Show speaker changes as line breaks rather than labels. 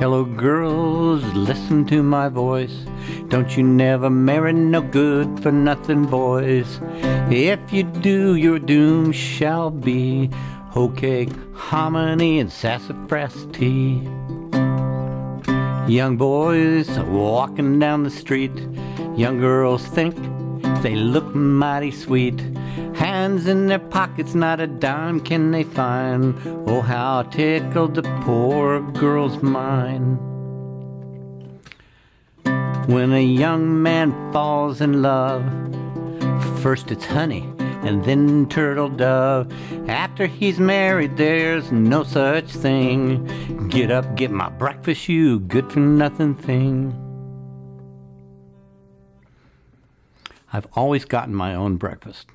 Hello, girls, listen to my voice. Don't you never marry no good for nothing boys. If you do, your doom shall be hoe cake, hominy, and sassafras tea. Young boys walking down the street, young girls think they look mighty sweet. Hands in their pockets, not a dime can they find. Oh, how tickled the poor girl's mind. When a young man falls in love, first it's honey and then turtle dove. After he's married, there's no such thing. Get up, get my breakfast, you good for nothing thing. I've always gotten my own breakfast.